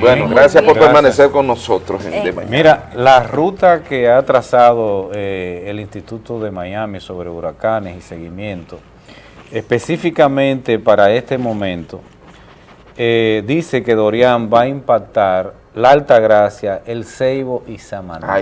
Bueno, gracias por permanecer con nosotros en de mañana. Mira, la ruta que ha trazado eh, el Instituto de Miami sobre huracanes y seguimiento, específicamente para este momento, eh, dice que Dorian va a impactar la Altagracia, El Ceibo y Samaná.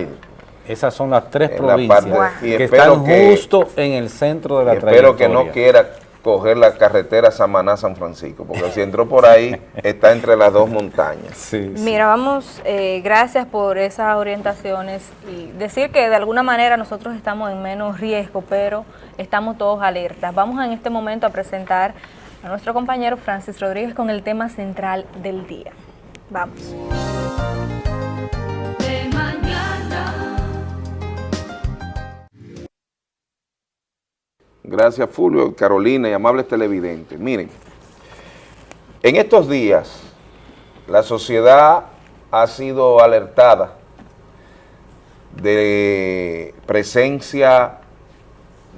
Esas son las tres provincias que están justo en el centro de la trayectoria. Espero que no quiera coger la carretera Samaná-San Francisco, porque si entró por ahí, está entre las dos montañas. Mira, vamos, eh, gracias por esas orientaciones y decir que de alguna manera nosotros estamos en menos riesgo, pero estamos todos alertas. Vamos en este momento a presentar a nuestro compañero Francis Rodríguez con el tema central del día. Vamos. Gracias Fulvio, Carolina y amables televidentes. Miren, en estos días la sociedad ha sido alertada de presencia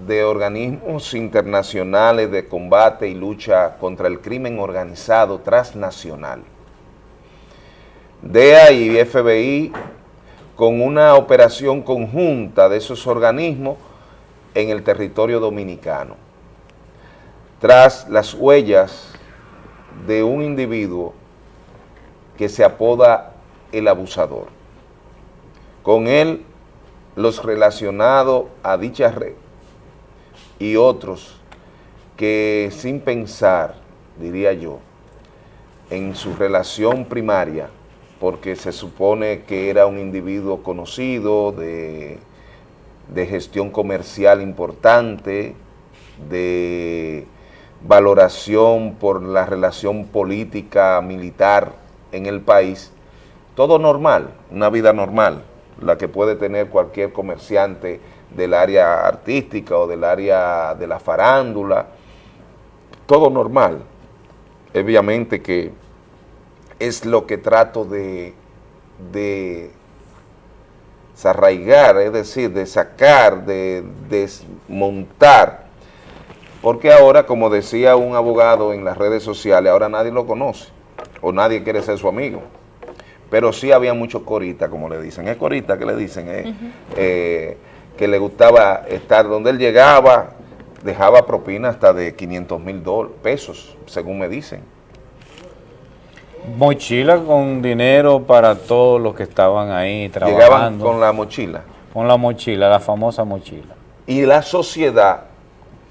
de organismos internacionales de combate y lucha contra el crimen organizado transnacional. DEA y FBI con una operación conjunta de esos organismos en el territorio dominicano, tras las huellas de un individuo que se apoda el abusador. Con él, los relacionados a dicha red y otros que sin pensar, diría yo, en su relación primaria, porque se supone que era un individuo conocido de de gestión comercial importante, de valoración por la relación política militar en el país, todo normal, una vida normal, la que puede tener cualquier comerciante del área artística o del área de la farándula, todo normal. Obviamente que es lo que trato de, de desarraigar, es decir, de sacar, de desmontar, porque ahora, como decía un abogado en las redes sociales, ahora nadie lo conoce, o nadie quiere ser su amigo, pero sí había muchos coritas, como le dicen, es corita que le dicen, eh, eh, que le gustaba estar donde él llegaba, dejaba propina hasta de 500 mil pesos, según me dicen. Mochila con dinero para todos los que estaban ahí trabajando. Llegaban con la mochila. Con la mochila, la famosa mochila. Y la sociedad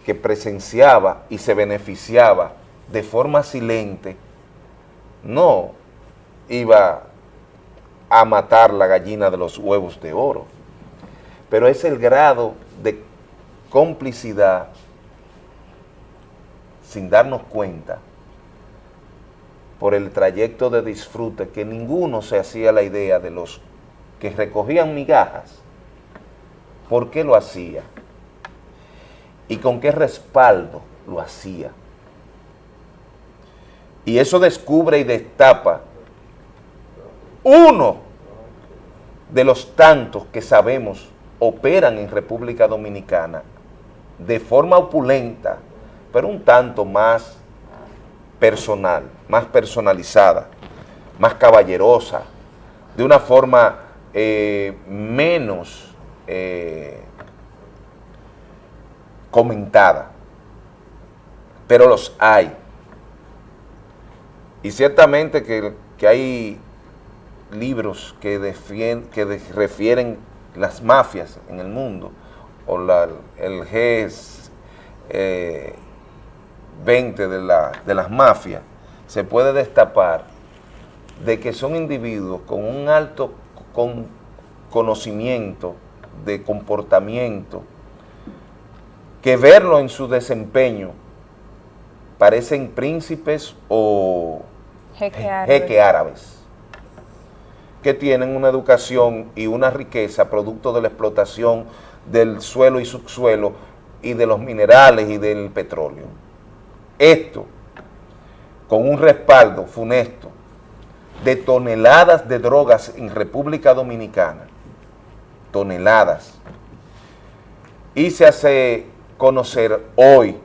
que presenciaba y se beneficiaba de forma silente, no iba a matar la gallina de los huevos de oro. Pero es el grado de complicidad sin darnos cuenta por el trayecto de disfrute que ninguno se hacía la idea de los que recogían migajas, por qué lo hacía y con qué respaldo lo hacía. Y eso descubre y destapa uno de los tantos que sabemos operan en República Dominicana de forma opulenta, pero un tanto más personal, más personalizada, más caballerosa, de una forma eh, menos eh, comentada, pero los hay. Y ciertamente que, hay libros que, que refieren las mafias en el mundo, o el GES, 20 de, la, de las mafias, se puede destapar de que son individuos con un alto con conocimiento de comportamiento, que verlo en su desempeño parecen príncipes o jeque árabes, que tienen una educación y una riqueza producto de la explotación del suelo y subsuelo y de los minerales y del petróleo. Esto, con un respaldo funesto de toneladas de drogas en República Dominicana, toneladas, y se hace conocer hoy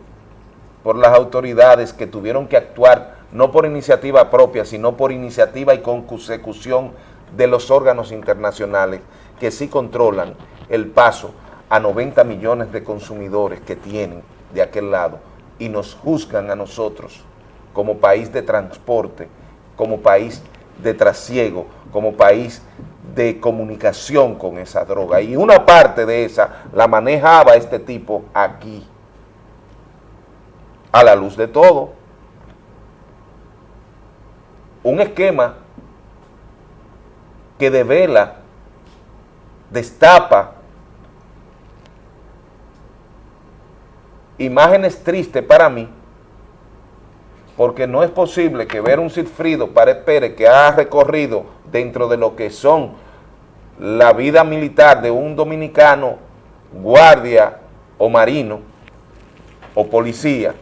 por las autoridades que tuvieron que actuar no por iniciativa propia, sino por iniciativa y consecución de los órganos internacionales que sí controlan el paso a 90 millones de consumidores que tienen de aquel lado y nos juzgan a nosotros como país de transporte, como país de trasiego, como país de comunicación con esa droga. Y una parte de esa la manejaba este tipo aquí, a la luz de todo. Un esquema que devela, destapa imágenes tristes para mí, porque no es posible que ver un Silfrido Párez Pérez que ha recorrido dentro de lo que son la vida militar de un dominicano, guardia o marino o policía,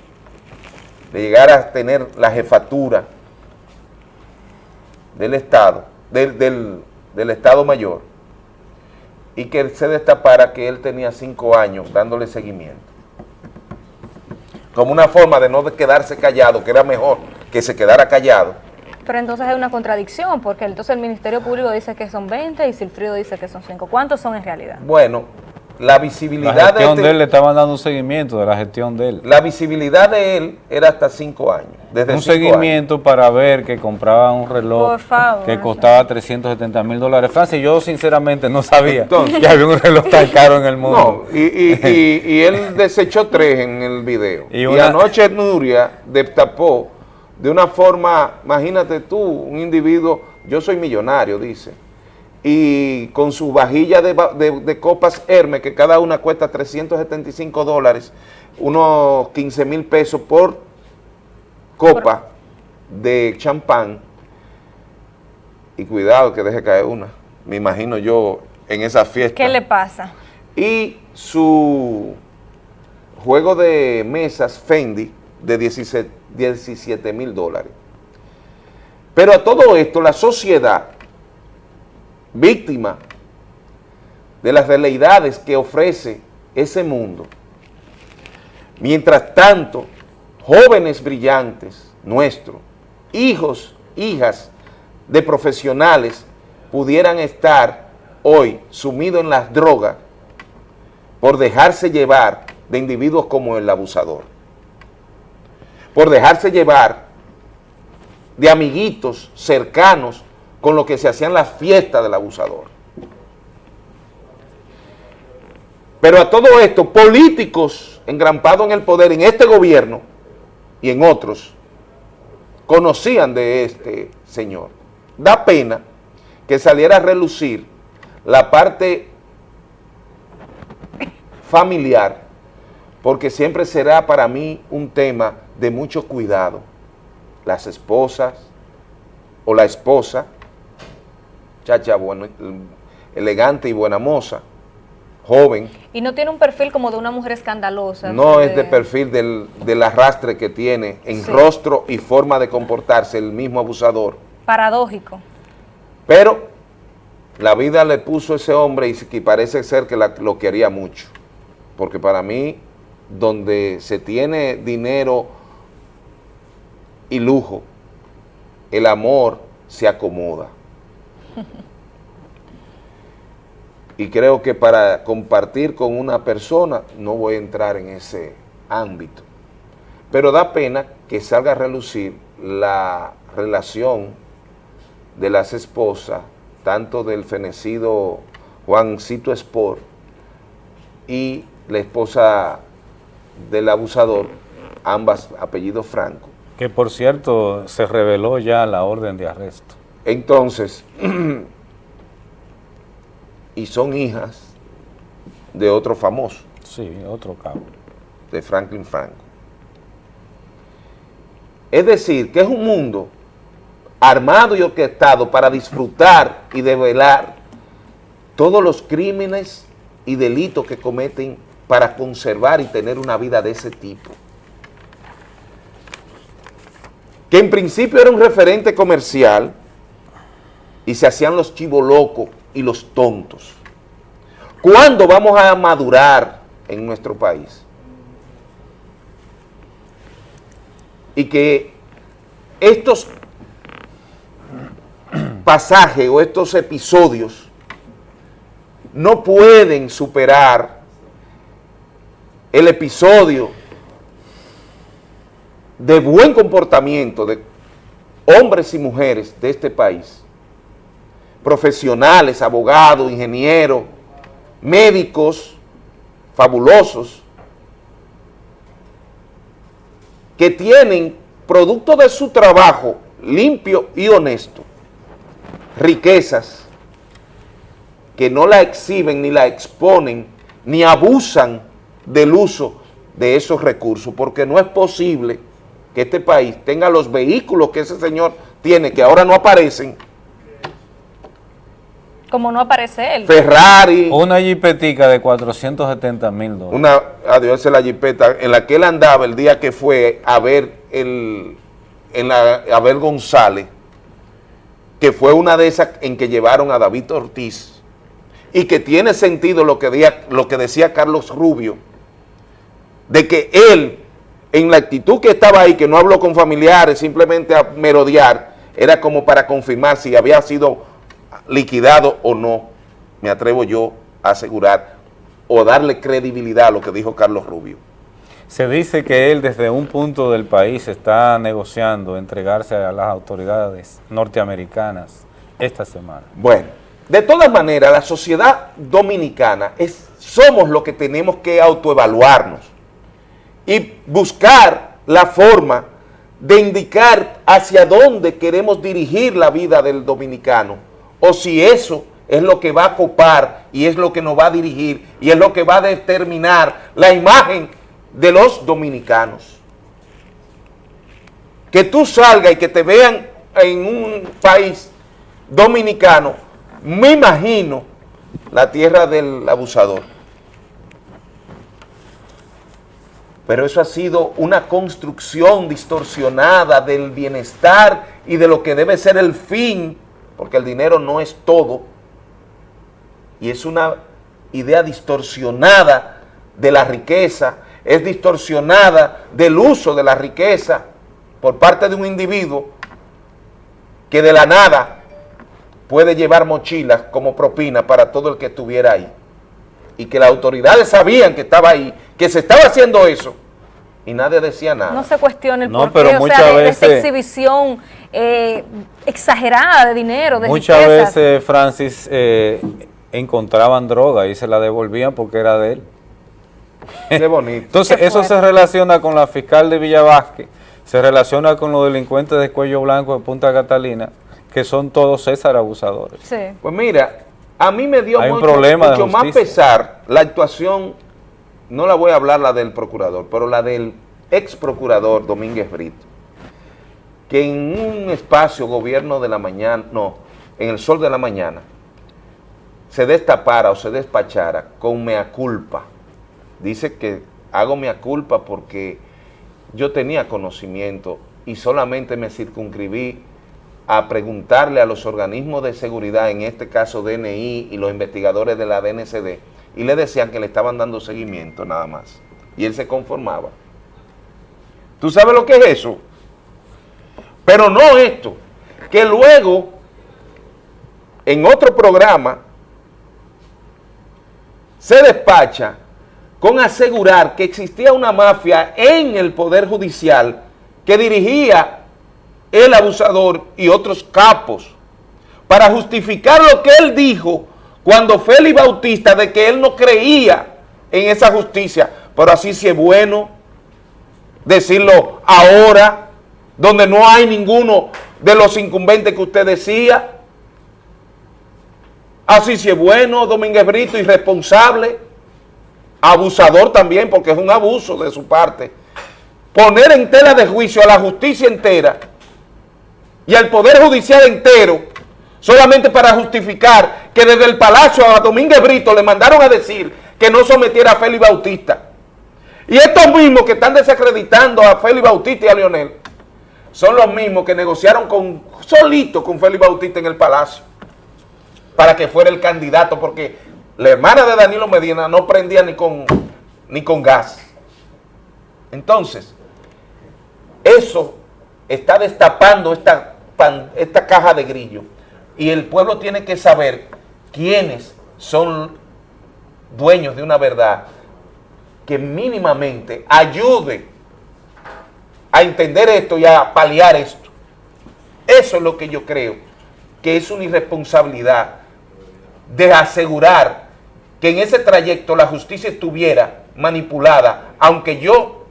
de llegar a tener la jefatura del Estado, del, del Estado Mayor, y que se destapara que él tenía cinco años dándole seguimiento como una forma de no quedarse callado, que era mejor que se quedara callado. Pero entonces hay una contradicción, porque entonces el Ministerio Público dice que son 20 y Silfrido dice que son 5. ¿Cuántos son en realidad? Bueno, la visibilidad la gestión de, de, él le estaban dando un seguimiento de la gestión de él. La visibilidad de él era hasta 5 años. Desde un seguimiento años. para ver que compraba un reloj favor, que costaba 370 mil dólares. Francia, yo sinceramente no sabía Entonces, que había un reloj tan caro en el mundo. No, y, y, y, y él desechó tres en el video. Y, una, anoche Nuria destapó de una forma, imagínate tú, un individuo, yo soy millonario, dice, y con su vajilla de, de, de, copas Hermes, que cada una cuesta 375 dólares, unos 15 mil pesos por copa de champán, y cuidado que deje caer una, me imagino yo en esa fiesta. ¿Qué le pasa? Y su juego de mesas Fendi de 17 mil dólares. Pero a todo esto la sociedad víctima de las veleidades que ofrece ese mundo. Mientras tanto, jóvenes brillantes nuestros, hijos, hijas de profesionales, pudieran estar hoy sumidos en las drogas por dejarse llevar de individuos como el abusador, por dejarse llevar de amiguitos cercanos con lo que se hacían las fiestas del abusador. Pero a todo esto, políticos engrampados en el poder, en este gobierno y en otros, conocían de este señor. Da pena que saliera a relucir la parte familiar, porque siempre será para mí un tema de mucho cuidado. Las esposas o la esposa chacha bueno, elegante y buena moza, joven. Y no tiene un perfil como de una mujer escandalosa. No es de perfil del, del, arrastre que tiene en sí. rostro y forma de comportarse el mismo abusador. Paradójico. Pero la vida le puso a ese hombre y, y parece ser que la, lo quería mucho. Porque para mí, donde se tiene dinero y lujo, el amor se acomoda. Y creo que para compartir con una persona no voy a entrar en ese ámbito. Pero da pena que salga a relucir la relación de las esposas, tanto del fenecido Juancito Sport y la esposa del abusador, ambas apellidos Franco. Que por cierto se reveló ya la orden de arresto. Entonces, y son hijas de otro famoso. Sí, otro cabo. De Franklin Franco. Es decir, que es un mundo armado y orquestado para disfrutar y develar todos los crímenes y delitos que cometen para conservar y tener una vida de ese tipo. Que en principio era un referente comercial, y se hacían los chivos locos y los tontos. ¿Cuándo vamos a madurar en nuestro país? Y que estos pasajes o estos episodios no pueden superar el episodio de buen comportamiento de hombres y mujeres de este país, profesionales, abogados, ingenieros, médicos fabulosos, que tienen producto de su trabajo limpio y honesto, riquezas que no la exhiben ni la exponen ni abusan del uso de esos recursos, porque no es posible que este país tenga los vehículos que ese señor tiene, que ahora no aparecen. Como no aparece él. Ferrari. Una jipetica de 470 mil dólares. Una, adiós, la jipeta en la que él andaba el día que fue a ver el, en la, a ver González, que fue una de esas en que llevaron a David Ortiz, y que tiene sentido lo que, lo que decía Carlos Rubio, de que él, en la actitud que estaba ahí, que no habló con familiares, simplemente a merodear, era como para confirmar si había sido liquidado o no, me atrevo yo a asegurar, o darle credibilidad a lo que dijo Carlos Rubio. Se dice que él desde un punto del país está negociando entregarse a las autoridades norteamericanas esta semana. Bueno, de todas maneras, la sociedad dominicana es, somos lo que tenemos que autoevaluarnos y buscar la forma de indicar hacia dónde queremos dirigir la vida del dominicano, o si eso es lo que va a copar y es lo que nos va a dirigir y es lo que va a determinar la imagen de los dominicanos. Que tú salgas y que te vean en un país dominicano, me imagino la tierra del abusador. pero eso ha sido una construcción distorsionada del bienestar y de lo que debe ser el fin, porque el dinero no es todo, y es una idea distorsionada de la riqueza, es distorsionada del uso de la riqueza por parte de un individuo que de la nada puede llevar mochilas como propina para todo el que estuviera ahí. Y que las autoridades sabían que estaba ahí, que se estaba haciendo eso, y nadie decía nada. No se cuestiona el no, pero muchas o sea, veces, esta exhibición eh, exagerada de dinero, de Muchas veces, Francis, eh, encontraban droga y se la devolvían porque era de él. Qué bonito. Entonces, eso se relaciona con la fiscal de Villavasque, se relaciona con los delincuentes de cuello blanco de Punta Catalina, que son todos César abusadores. Sí. Pues mira, a mí me dio mucho, más pesar la actuación, no la voy a hablar la del procurador, pero la del ex procurador Domínguez Brito, que en un espacio gobierno de la mañana, no, en el sol de la mañana, se destapara o se despachara con mea culpa. Dice que hago mea culpa porque yo tenía conocimiento y solamente me circunscribí a preguntarle a los organismos de seguridad, en este caso DNI y los investigadores de la DNCD, y le decían que le estaban dando seguimiento nada más. Y él se conformaba. ¿Tú sabes lo que es eso? Pero no esto, que luego, en otro programa, se despacha con asegurar que existía una mafia en el Poder Judicial que dirigía el abusador y otros capos, para justificar lo que él dijo cuando Félix Bautista, de que él no creía en esa justicia, pero así si es bueno decirlo ahora, donde no hay ninguno de los incumbentes que usted decía, así si es bueno, Domínguez Brito, irresponsable, abusador también, porque es un abuso de su parte, poner en tela de juicio a la justicia entera, y al Poder Judicial entero solamente para justificar que desde el Palacio a Domínguez Brito le mandaron a decir que no sometiera a Félix Bautista. Y estos mismos que están desacreditando a Félix Bautista y a Leonel son los mismos que negociaron con solito con Félix Bautista en el Palacio para que fuera el candidato, porque la hermana de Danilo Medina no prendía ni con, ni con gas. Entonces, eso está destapando esta, esta caja de grillo y el pueblo tiene que saber quiénes son dueños de una verdad que mínimamente ayude a entender esto y a paliar esto. Eso es lo que yo creo que es una irresponsabilidad de asegurar que en ese trayecto la justicia estuviera manipulada, aunque yo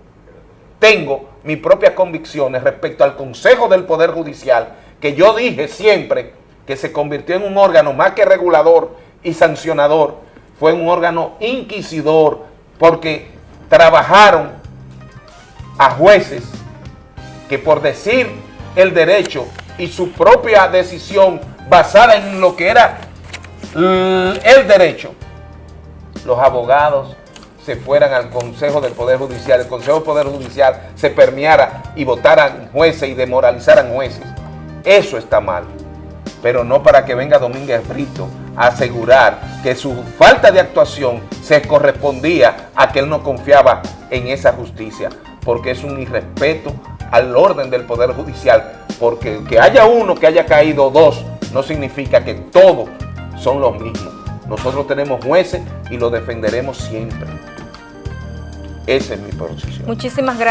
tengo mis propias convicciones respecto al Consejo del Poder Judicial, que yo dije siempre que se convirtió en un órgano más que regulador y sancionador, fue un órgano inquisidor, porque trabajaron a jueces que por decir el derecho y su propia decisión basada en lo que era el derecho, los abogados se fueran al Consejo del Poder Judicial, el Consejo del Poder Judicial se permeara y votaran jueces y demoralizaran jueces. Eso está mal, pero no para que venga Domínguez Brito a asegurar que su falta de actuación se correspondía a que él no confiaba en esa justicia, porque es un irrespeto al orden del Poder Judicial, porque que haya uno, que haya caído dos, no significa que todos son los mismos. Nosotros tenemos jueces y los defenderemos siempre. Esa es mi posición. Muchísimas gracias.